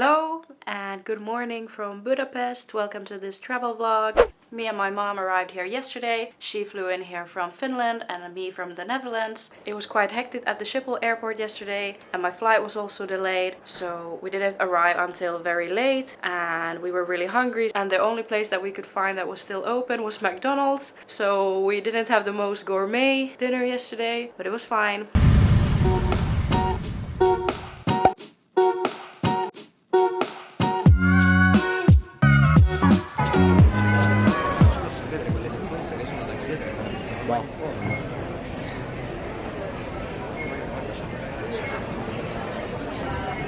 Hello and good morning from Budapest. Welcome to this travel vlog. Me and my mom arrived here yesterday. She flew in here from Finland and me from the Netherlands. It was quite hectic at the Schiphol airport yesterday and my flight was also delayed. So we didn't arrive until very late and we were really hungry. And the only place that we could find that was still open was McDonald's. So we didn't have the most gourmet dinner yesterday, but it was fine.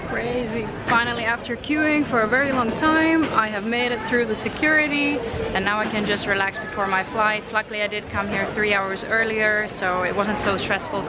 Crazy. Finally, after queuing for a very long time, I have made it through the security and now I can just relax before my flight. Luckily, I did come here three hours earlier, so it wasn't so stressful.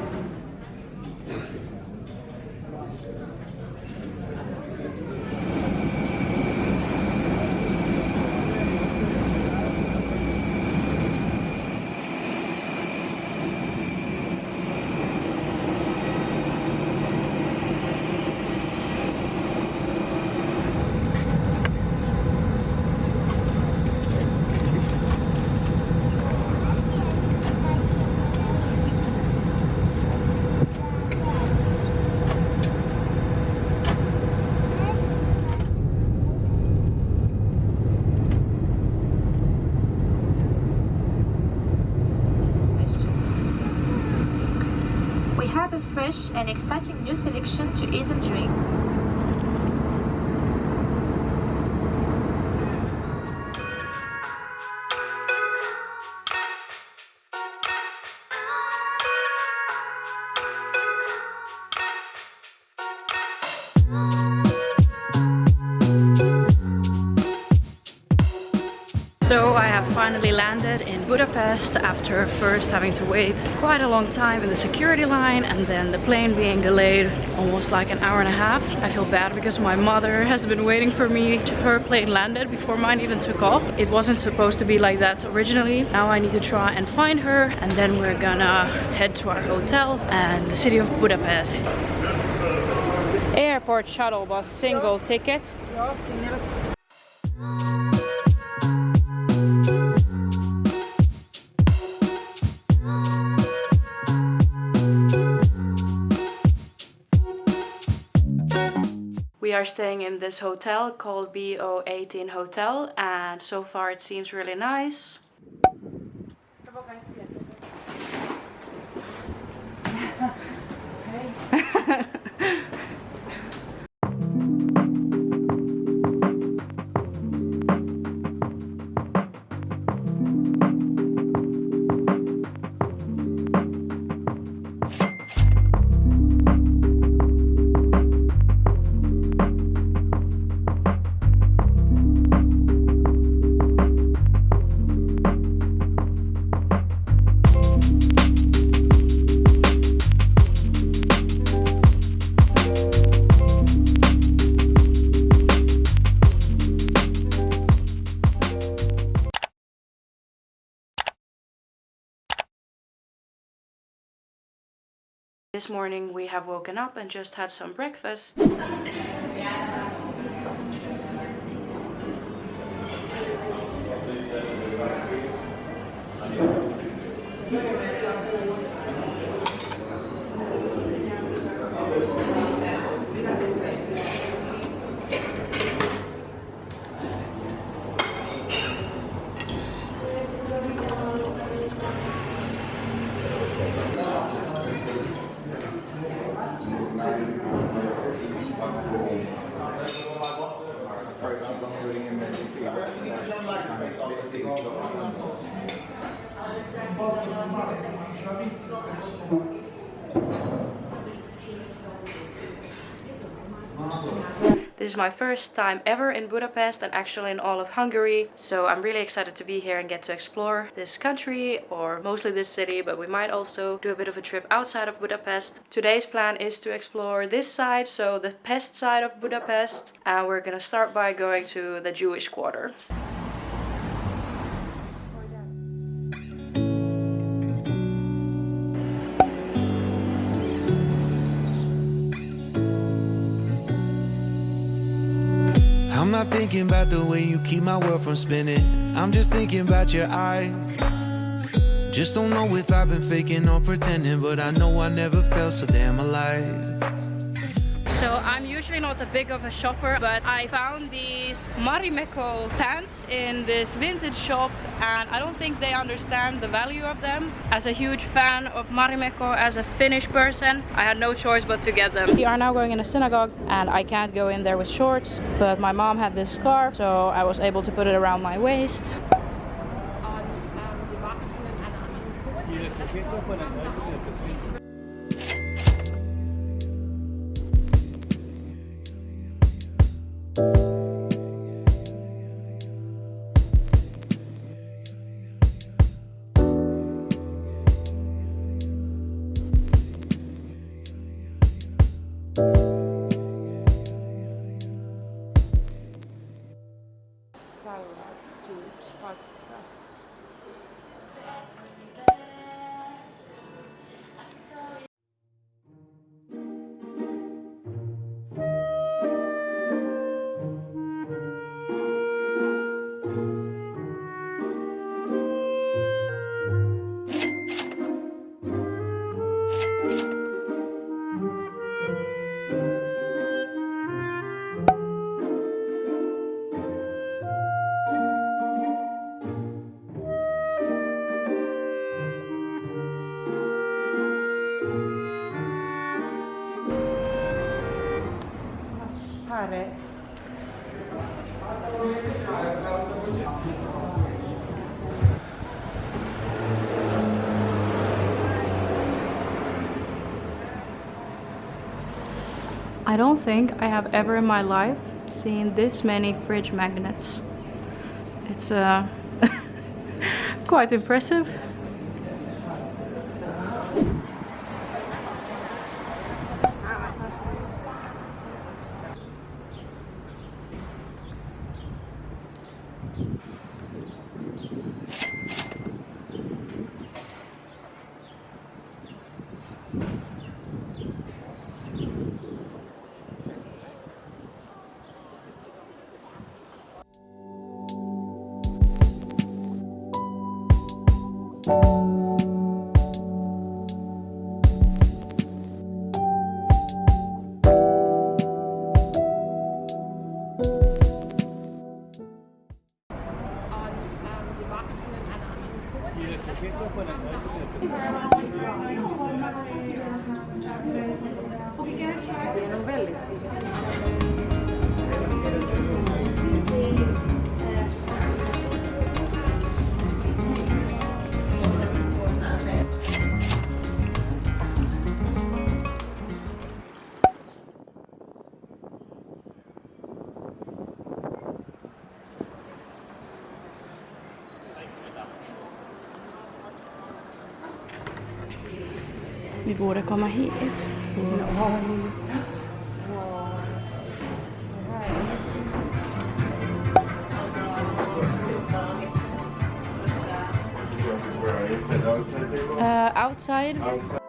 We have a fresh and exciting new selection to eat and drink. Landed in Budapest after first having to wait quite a long time in the security line and then the plane being delayed almost like an hour and a half. I feel bad because my mother has been waiting for me. Her plane landed before mine even took off. It wasn't supposed to be like that originally. Now I need to try and find her and then we're gonna head to our hotel and the city of Budapest. Airport shuttle bus single ticket. We are staying in this hotel called BO18 Hotel and so far it seems really nice. This morning we have woken up and just had some breakfast. Yeah. This is my first time ever in Budapest and actually in all of Hungary. So I'm really excited to be here and get to explore this country or mostly this city, but we might also do a bit of a trip outside of Budapest. Today's plan is to explore this side, so the pest side of Budapest. And we're gonna start by going to the Jewish quarter. I'm not thinking about the way you keep my world from spinning. I'm just thinking about your eyes. Just don't know if I've been faking or pretending, but I know I never felt so damn alive. So I'm usually not a big of a shopper, but I found these Marimekko pants in this vintage shop and I don't think they understand the value of them. As a huge fan of Marimekko, as a Finnish person, I had no choice but to get them. We are now going in a synagogue and I can't go in there with shorts, but my mom had this scarf, so I was able to put it around my waist. I don't think I have ever in my life seen this many fridge magnets. It's uh, quite impressive. Vi borde komma hit. Uh, outside.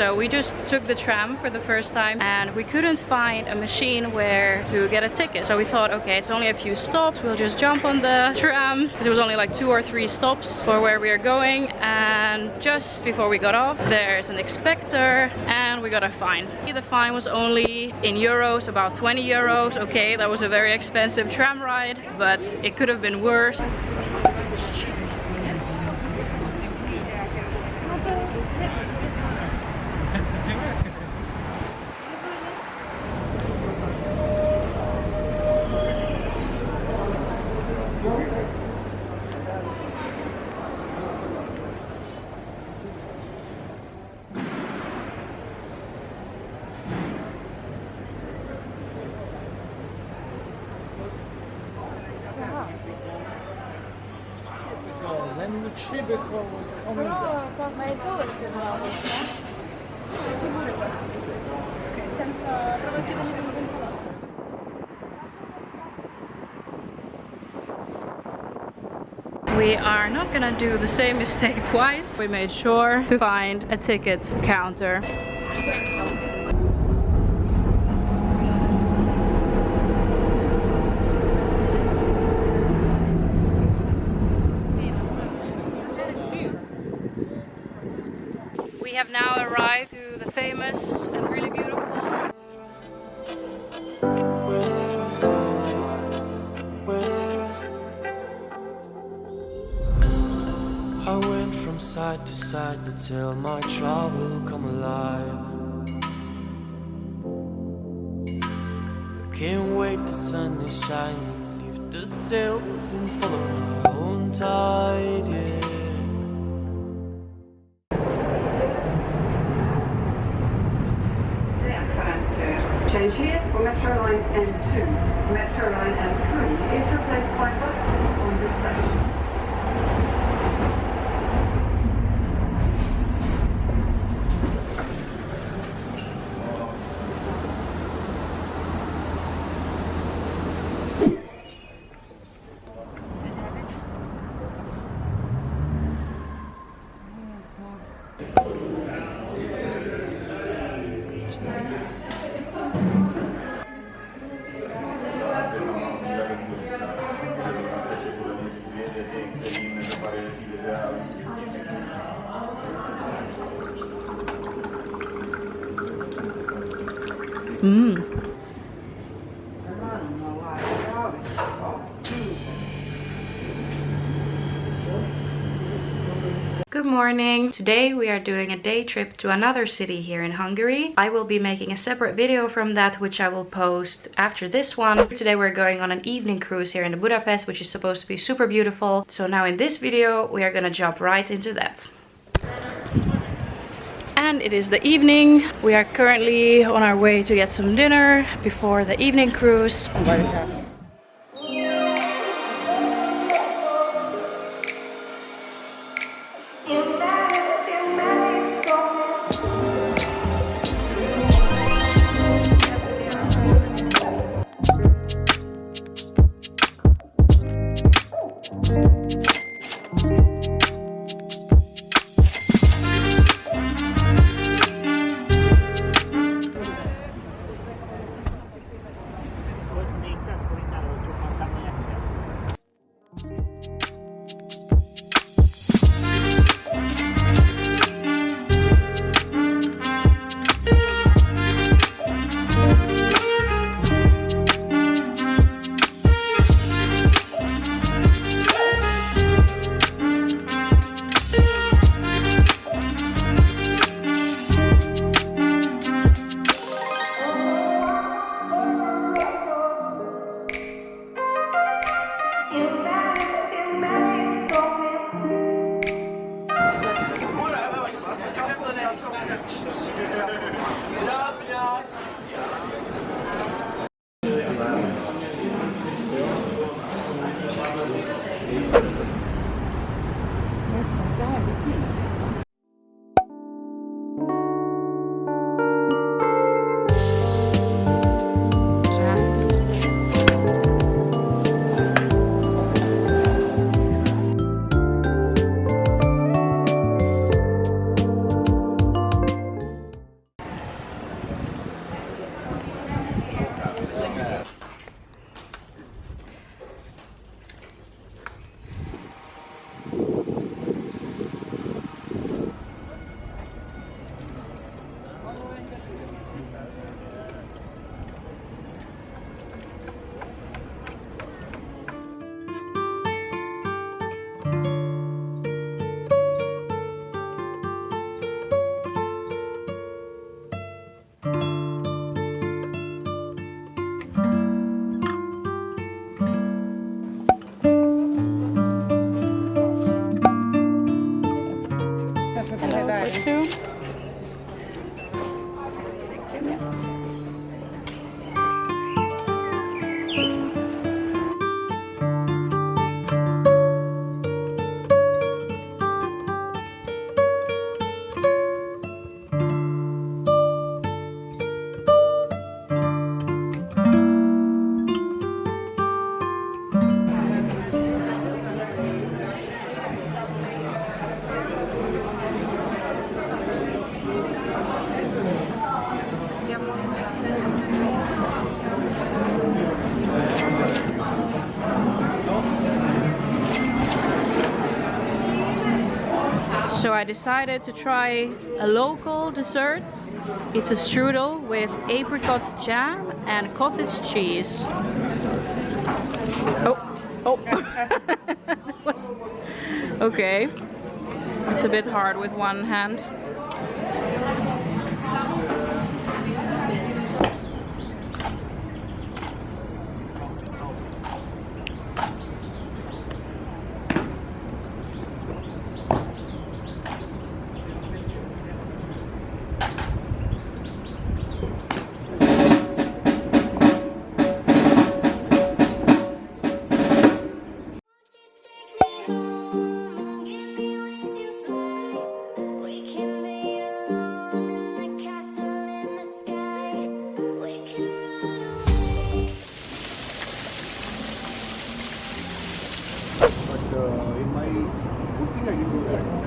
So we just took the tram for the first time and we couldn't find a machine where to get a ticket. So we thought, okay, it's only a few stops. We'll just jump on the tram because it was only like two or three stops for where we are going. And just before we got off, there's an inspector and we got a fine. The fine was only in euros, about 20 euros. Okay, that was a very expensive tram ride, but it could have been worse. We are not gonna do the same mistake twice. We made sure to find a ticket counter. Tell my trouble come alive. I Can't wait, the sun is shining. Lift the sails and follow my own tide, yeah. Change here for Metro Line M2. Metro Line M3 is replaced by buses on this section. Mm. Good morning! Today we are doing a day trip to another city here in Hungary. I will be making a separate video from that which I will post after this one. Today we're going on an evening cruise here in Budapest which is supposed to be super beautiful. So now in this video we are gonna jump right into that. It is the evening. We are currently on our way to get some dinner before the evening cruise. Thank you. Decided to try a local dessert. It's a strudel with apricot jam and cottage cheese. Oh, oh. Was- okay. It's a bit hard with one hand. Good thing I didn't do that.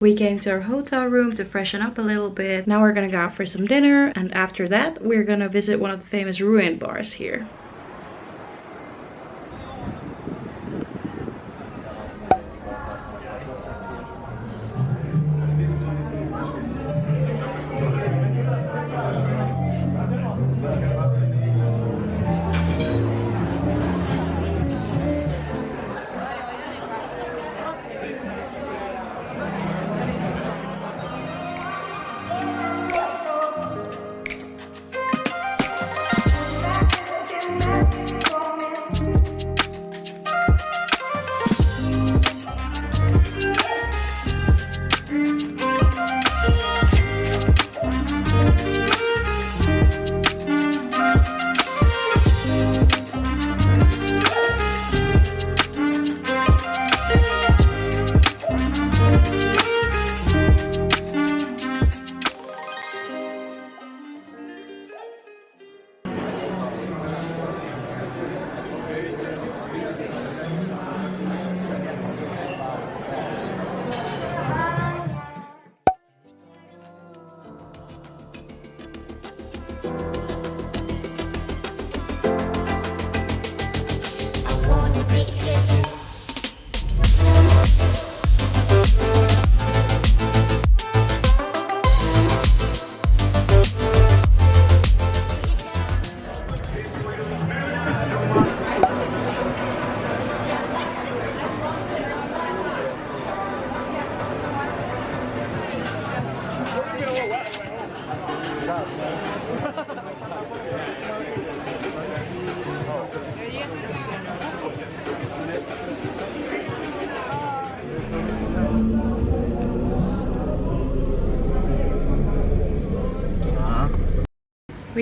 We came to our hotel room to freshen up a little bit. Now we're gonna go out for some dinner and after that we're gonna visit one of the famous ruin bars here.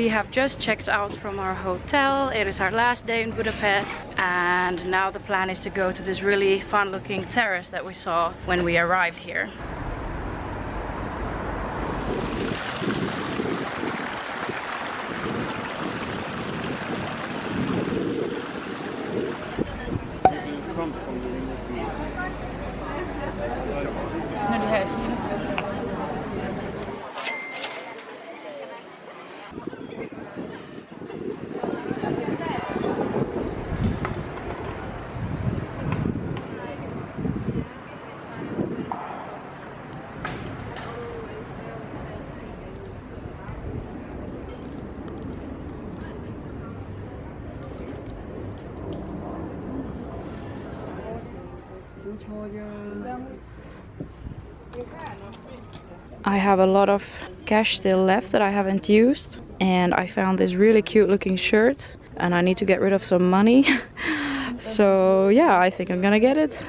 We have just checked out from our hotel. It is our last day in Budapest and now the plan is to go to this really fun looking terrace that we saw when we arrived here. Have a lot of cash still left that I haven't used and I found this really cute looking shirt and I need to get rid of some money. so yeah, I think I'm gonna get it.